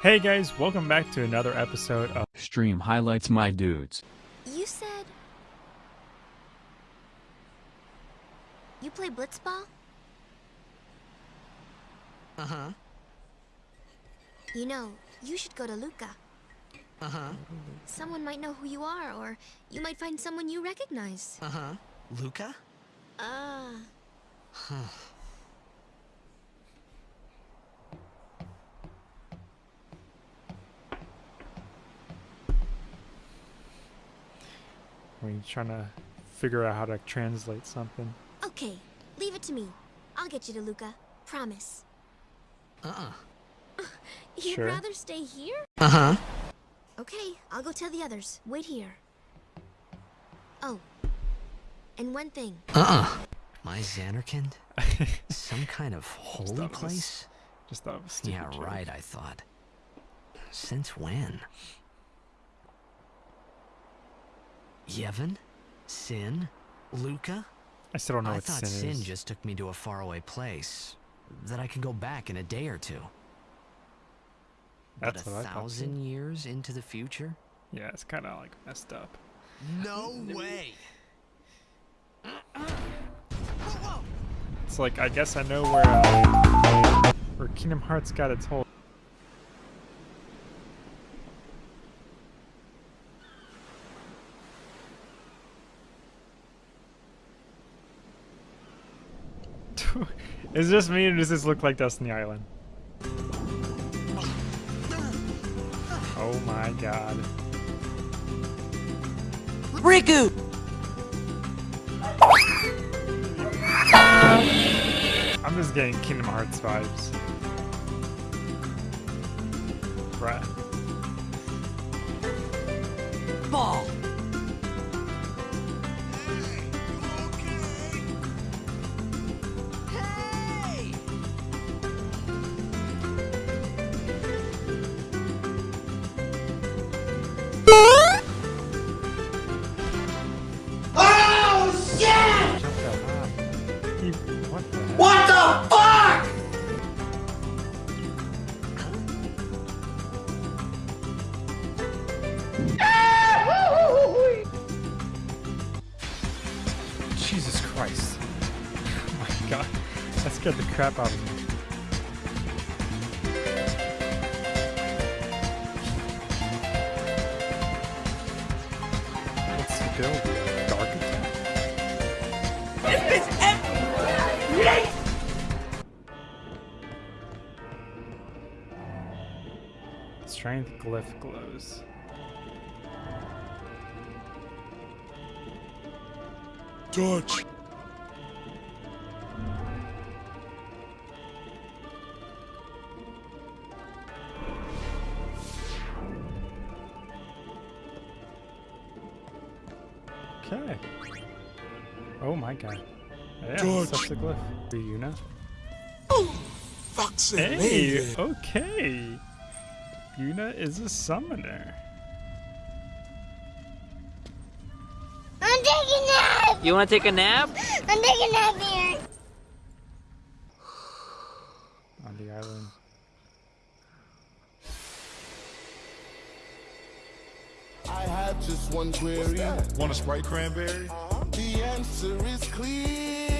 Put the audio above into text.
Hey guys, welcome back to another episode of Stream highlights my dudes. You said... You play blitzball? Uh-huh. You know, you should go to Luca. Uh-huh. Someone might know who you are, or you might find someone you recognize. Uh-huh. Luca? Ah. When you're trying to figure out how to translate something. okay, leave it to me. I'll get you to Luca. Promise. Uh-uh. You'd Sure. rather stay here? Uh-huh. Okay, I'll go tell the others. Wait here. Oh. And one thing. Uh-uh. My Zanarkand? Some kind of holy thought it was place? Just thought it was Yeah, joke. right, I thought. Since when? Yevon? Sin? Luca? I still don't know I what thought sin, Sin just took me to a faraway place. That I can go back in a day or two. That's but a what I thought too. thousand years into the future? Yeah, it's kind of like messed up. No way! It's like I guess I know where uh, where Kingdom Hearts got its whole. Is this me or does this look like Destiny Island? Oh my god. Riku! I'm just getting Kingdom Hearts vibes. Bruh. Ball! Jesus Christ. Oh my god. That scared the crap out of me. What's the build? Dark attack? Strength glyph glows. Touch! Okay. Oh my god. Yeah, George. such a glyph. Ryuna. Oh, Fuck's Hey, okay. Yuna is a summoner. I'm taking a nap. You wanna take a nap? I'm taking a nap here. on the island. I have just one query. Want a Sprite cranberry? Uh-huh. The answer is clear.